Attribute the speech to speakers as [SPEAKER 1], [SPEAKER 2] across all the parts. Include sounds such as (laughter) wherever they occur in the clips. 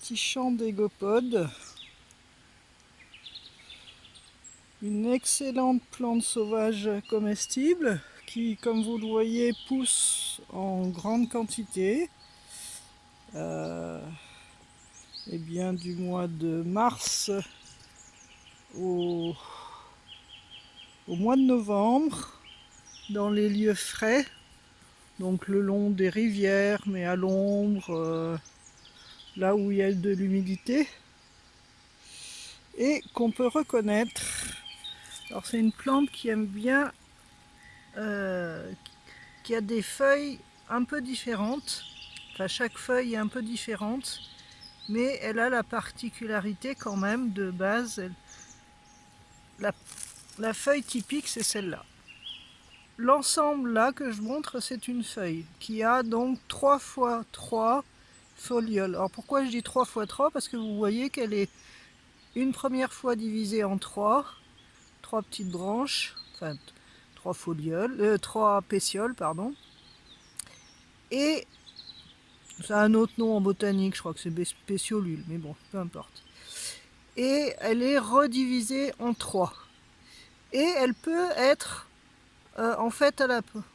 [SPEAKER 1] petit champ d'égopodes. Une excellente plante sauvage comestible qui, comme vous le voyez, pousse en grande quantité. Euh, et bien du mois de mars au, au mois de novembre dans les lieux frais donc le long des rivières mais à l'ombre euh, là où il y a de l'humidité et qu'on peut reconnaître alors c'est une plante qui aime bien euh, qui a des feuilles un peu différentes enfin chaque feuille est un peu différente mais elle a la particularité quand même de base, la, feuille typique c'est celle-là. L'ensemble là que je montre c'est une feuille qui a donc 3 fois 3 folioles. Alors pourquoi je dis 3 fois 3 Parce que vous voyez qu'elle est une première fois divisée en 3, 3 petites branches, enfin 3 folioles, euh, 3 pétioles pardon, et c'est un autre nom en botanique, je crois que c'est spéciolule, mais bon, peu importe. Et elle est redivisée en trois. Et elle peut être, euh, en fait,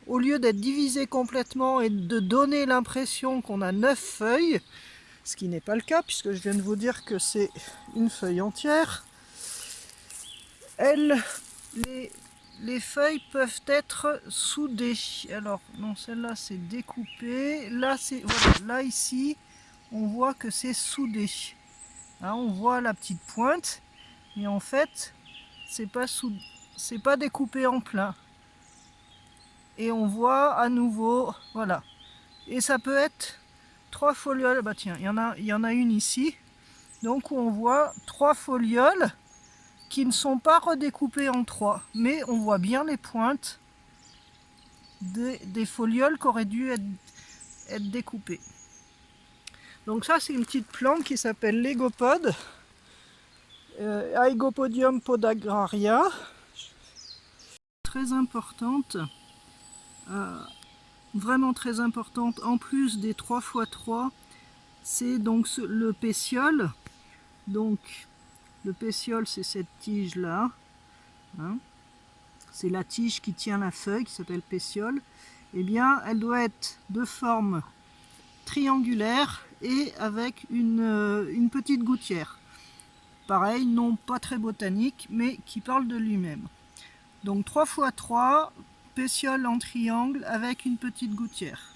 [SPEAKER 1] au lieu d'être divisée complètement et de donner l'impression qu'on a neuf feuilles, ce qui n'est pas le cas, puisque je viens de vous dire que c'est une feuille entière, elle, les, les feuilles peuvent être soudées. Alors, non, celle-là c'est découpé. Là, c'est voilà, là ici, on voit que c'est soudé. Hein, on voit la petite pointe, mais en fait, c'est pas c'est pas découpé en plein. Et on voit à nouveau, voilà. Et ça peut être trois folioles. Bah tiens, il y en a, il y en a une ici. Donc on voit trois folioles qui ne sont pas redécoupées en trois, mais on voit bien les pointes des, folioles qui auraient dû être, découpées. Donc ça c'est une petite plante qui s'appelle l'égopode, euh, podagraria, très importante, vraiment très importante, en plus des 3 x 3, c'est donc le pétiole, donc le pétiole, c'est cette tige-là. Hein. c'est la tige qui tient la feuille, qui s'appelle pétiole. Eh bien, elle doit être de forme triangulaire et avec une, euh, une petite gouttière. Pareil, non pas très botanique, mais qui parle de lui-même. Donc 3 x 3, pétiole en triangle avec une petite gouttière.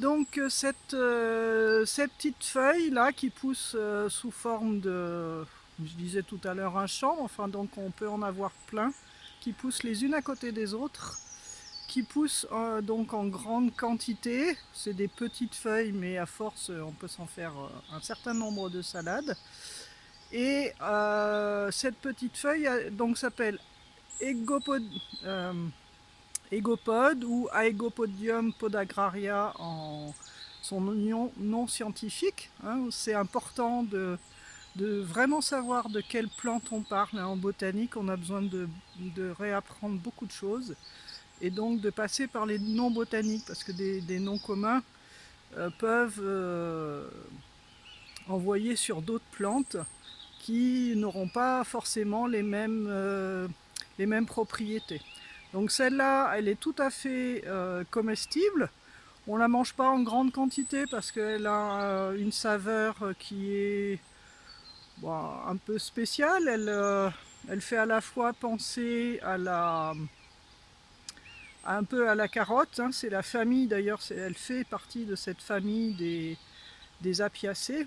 [SPEAKER 1] Donc euh, cette, euh, cette petite feuille là qui pousse euh, sous forme de, je disais tout à l'heure un champ, enfin donc on peut en avoir plein, qui poussent les unes à côté des autres, qui poussent donc en grande quantité, c'est des petites feuilles mais à force on peut s'en faire un certain nombre de salades. Et cette petite feuille donc s'appelle Egopod ou Aegopodium podagraria en son nom, scientifique. Hein. C'est important de, vraiment savoir de quelle plante on parle. Hein. En botanique, on a besoin de, réapprendre beaucoup de choses et donc de passer par les noms botaniques parce que des, noms communs euh, peuvent euh, envoyer sur d'autres plantes qui n'auront pas forcément les mêmes, euh, les mêmes propriétés. Donc celle-là, elle est tout à fait comestible. On ne la mange pas en grande quantité parce qu'elle a une saveur qui est un peu spéciale. Euh, elle, fait à la fois penser à la un peu à la carotte, hein. c'est la famille d'ailleurs, elle fait partie de cette famille des, apiacées,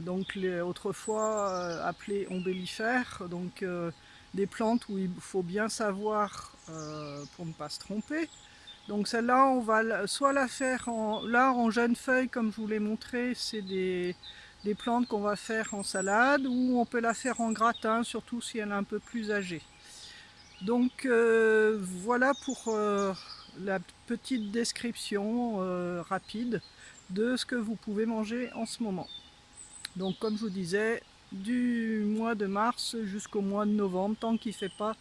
[SPEAKER 1] donc les, autrefois appelées ombellifères, donc des plantes où il faut bien savoir euh, pour ne pas se tromper. Donc celle-là, on va soit la faire en, là en jeune feuille, comme je vous l'ai montré, c'est des, plantes qu'on va faire en salade, ou on peut la faire en gratin, surtout si elle est un peu plus âgée. Donc euh, voilà pour euh, la petite description rapide de ce que vous pouvez manger en ce moment. Donc comme je vous disais, du mois de mars jusqu'au mois de novembre, tant qu'il ne fait pas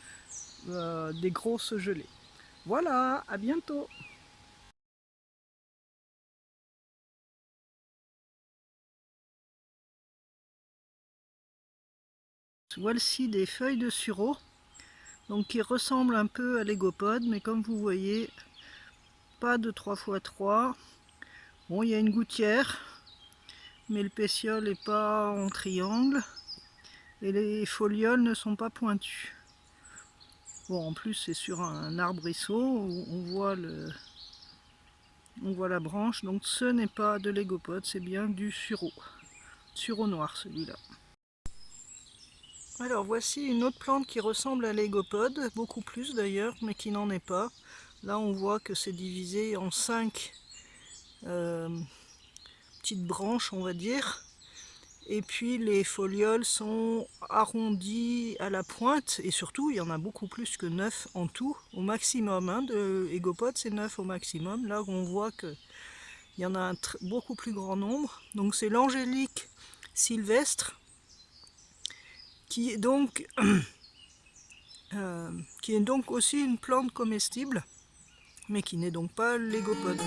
[SPEAKER 1] euh, des grosses gelées. Voilà, à bientôt Voici des feuilles de sureau, donc qui ressemblent un peu à l'égopode, mais comme vous voyez, pas de 3x3. Bon, il y a une gouttière, mais le pétiole n'est pas en triangle, et les folioles ne sont pas pointues. Bon, en plus, c'est sur un arbrisseau, on voit le, on voit la branche, donc ce n'est pas de l'égopode, c'est bien du sureau. Sureau noir celui-là. Alors voici une autre plante qui ressemble à l'égopode, beaucoup plus d'ailleurs, mais qui n'en est pas. Là on voit que c'est divisé en cinq euh, petites branches on va dire. Et puis les folioles sont arrondies à la pointe et surtout il y en a beaucoup plus que 9 en tout au maximum. Hein, de égopode c'est 9 au maximum. Là on voit qu'il y en a un beaucoup plus grand nombre. Donc c'est l'angélique sylvestre qui est donc, (clears throat) euh, qui est donc aussi une plante comestible, mais qui n'est donc pas légopode.